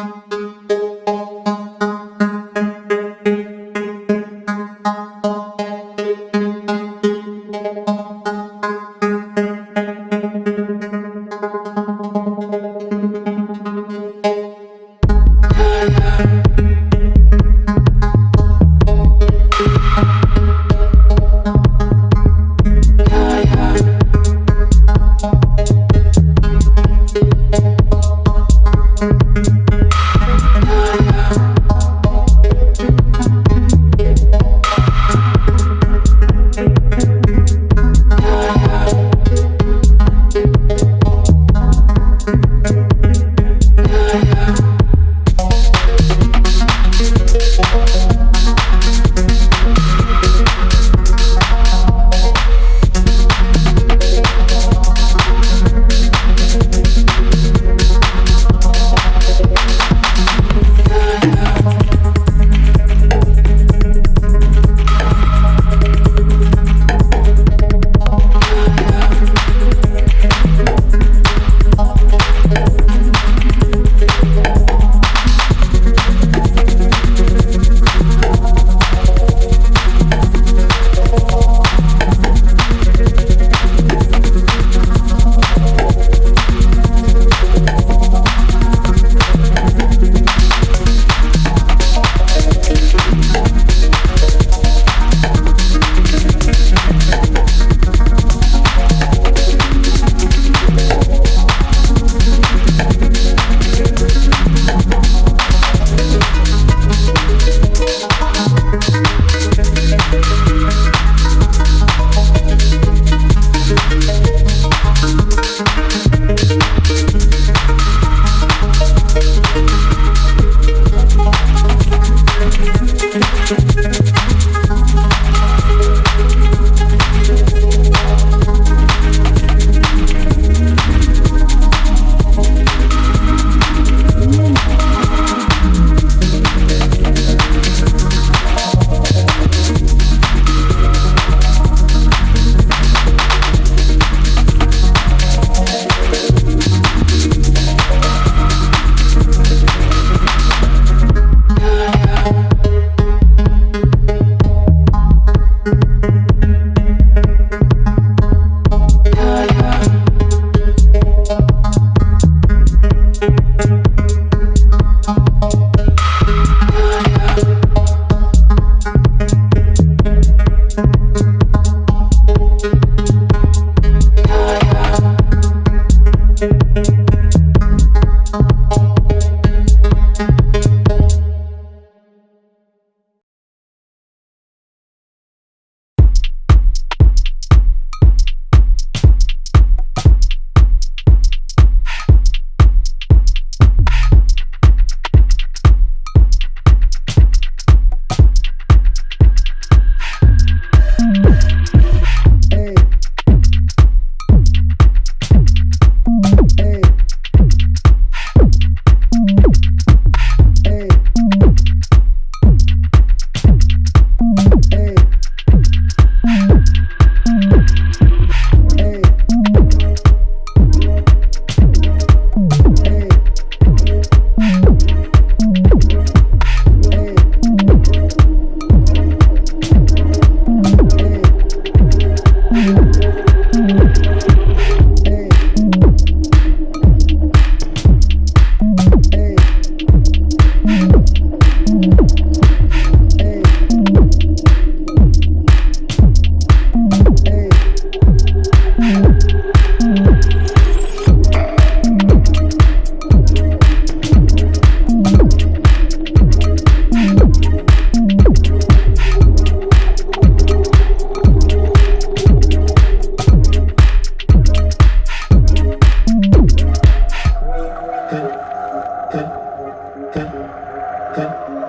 Okay. ten, ten.